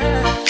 yeah.